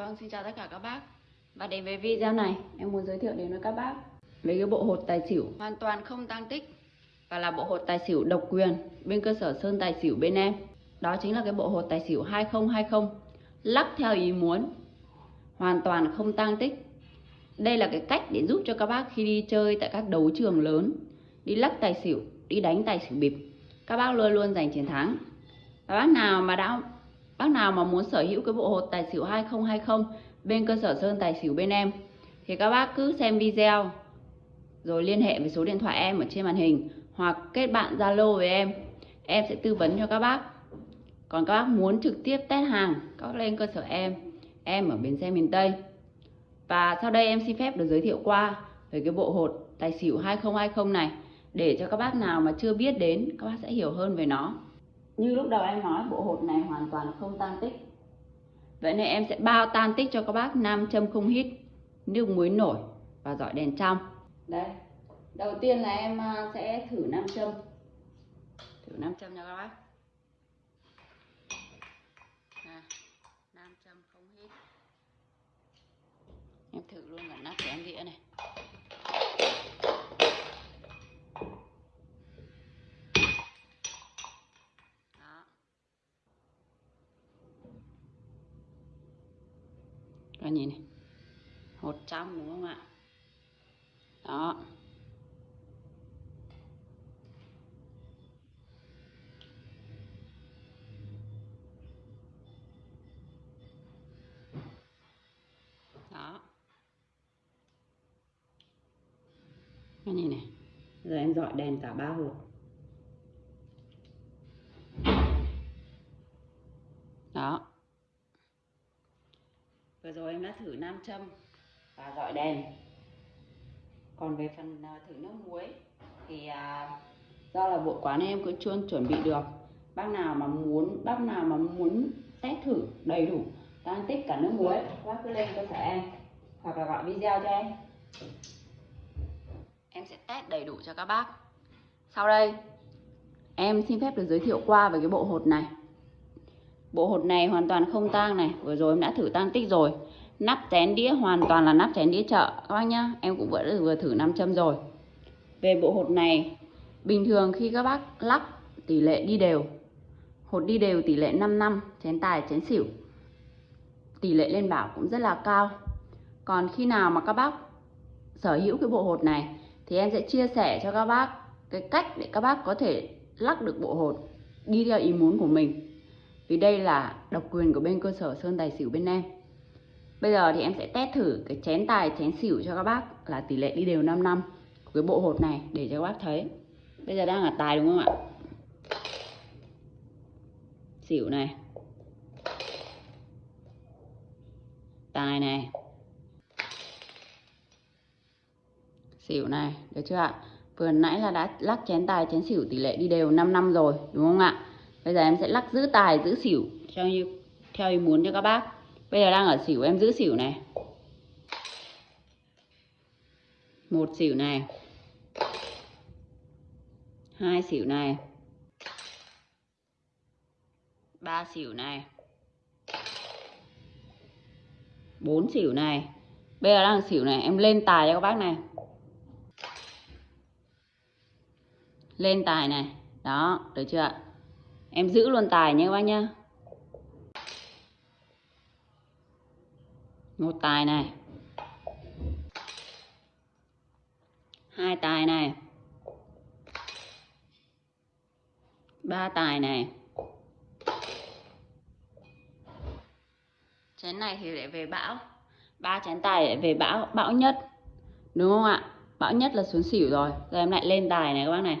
Vâng, xin chào tất cả các bác. Và đến với video này, em muốn giới thiệu đến với các bác. Về cái bộ hột tài xỉu. Hoàn toàn không tăng tích Và là bộ hột tài xỉu độc quyền Bên cơ sở Sơn Tài xỉu bên em. Đó chính là cái bộ hột tài xỉu 2020 Lắc theo ý muốn Hoàn toàn không tăng tích. Đây là cái cách để giúp cho các bác khi đi chơi Tại các đấu trường lớn Đi lắc tài xỉu, đi đánh tài xỉu bịp. Các bác luôn luôn giành chiến thắng. Và bác nào mà đã Bác nào mà muốn sở hữu cái bộ hột tài xỉu 2020 bên cơ sở Sơn Tài xỉu bên em thì các bác cứ xem video rồi liên hệ với số điện thoại em ở trên màn hình hoặc kết bạn Zalo với em. Em sẽ tư vấn cho các bác. Còn các bác muốn trực tiếp test hàng, các bác lên cơ sở em. Em ở bến xe miền Tây. Và sau đây em xin phép được giới thiệu qua về cái bộ hột tài xỉu 2020 này để cho các bác nào mà chưa biết đến các bác sẽ hiểu hơn về nó. Như lúc đầu em nói bộ hột này hoàn toàn không tan tích. Vậy nên em sẽ bao tan tích cho các bác nam châm không hít Nước muối nổi và dọi đèn trong. Đây. Đầu tiên là em à, sẽ thử nam châm. Thử nam châm cho các bác. À, Nam châm không hít. Em thử luôn cả nắp chén dĩa này các nhìn này. Hột trong đúng không ạ? Đó. Đó. Các nhìn này. Giờ em dọi đèn cả ba hộp. Đó vừa rồi em đã thử nam châm và dọi đèn. Còn về phần à, thử nước muối thì à, do là bộ quán em cũng chưa chuẩn bị được, bác nào mà muốn, bác nào mà muốn test thử đầy đủ tan tích cả nước muối, bác cứ lên cơ sở em, hoặc là gọi video cho em. Em sẽ test đầy đủ cho các bác. Sau đây, em xin phép được giới thiệu qua về cái bộ hột này. Bộ hột này hoàn toàn không tang này. Vừa rồi em đã thử tang tích rồi. Nắp chén đĩa hoàn toàn là nắp chén đĩa chợ. Các bác nhá Em cũng vừa, vừa thử nam châm rồi. Về bộ hột này Bình thường khi các bác lắc tỷ lệ đi đều. Hột đi đều tỷ lệ 5 năm Chén tài chén xỉu. Tỷ lệ lên bảo cũng rất là cao. Còn khi nào mà các bác sở hữu cái bộ hột này Thì em sẽ chia sẻ cho các bác Cái cách để các bác có thể lắc được bộ hột Đi theo ý muốn của mình vì đây là độc quyền của bên cơ sở Sơn Tài Xỉu bên em. Bây giờ thì em sẽ test thử cái chén tài chén xỉu cho các bác là tỷ lệ đi đều 5 năm của cái bộ hột này để cho các bác thấy. Bây giờ đang là tài đúng không ạ? Xỉu này. Tài này. Xỉu này, được chưa ạ? Vừa nãy là đã lắc chén tài chén xỉu tỷ lệ đi đều 5 năm rồi đúng không ạ? Bây giờ em sẽ lắc giữ tài, giữ xỉu, theo như, theo ý muốn cho các bác. Bây giờ đang ở xỉu, em giữ xỉu này. Một xỉu này. Hai xỉu này. Ba xỉu này. Bốn xỉu này. Bây giờ đang xỉu này, em lên tài cho các bác này. Lên tài này. Đó, được chưa ạ? Em giữ luôn tài nhé các bác nhá. Một tài này. Hai tài này. Ba tài này. Chén này thì lại về bão. Ba chén tài lại về bão bão nhất. Đúng không ạ? Bão nhất là xuống xỉu rồi. Giờ em lại lên tài này các bác này.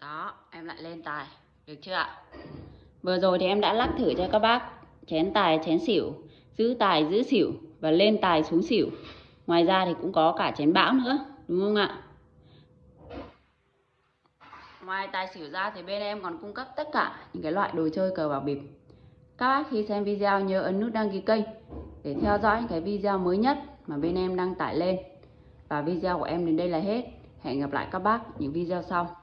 Đó, em lại lên tài. Được chưa ạ? Vừa rồi thì em đã lắc thử cho các bác. Chén tài, chén xỉu. Giữ tài, giữ xỉu và lên tài xuống xỉu. Ngoài ra thì cũng có cả chén bão nữa, đúng không ạ? Ngoài tài xỉu ra thì bên em còn cung cấp tất cả những cái loại đồ chơi cờ bạc bịp. Các bác khi xem video nhớ ấn nút đăng ký kênh để theo dõi những cái video mới nhất mà bên em đăng tải lên. Và video của em đến đây là hết. Hẹn gặp lại các bác những video sau.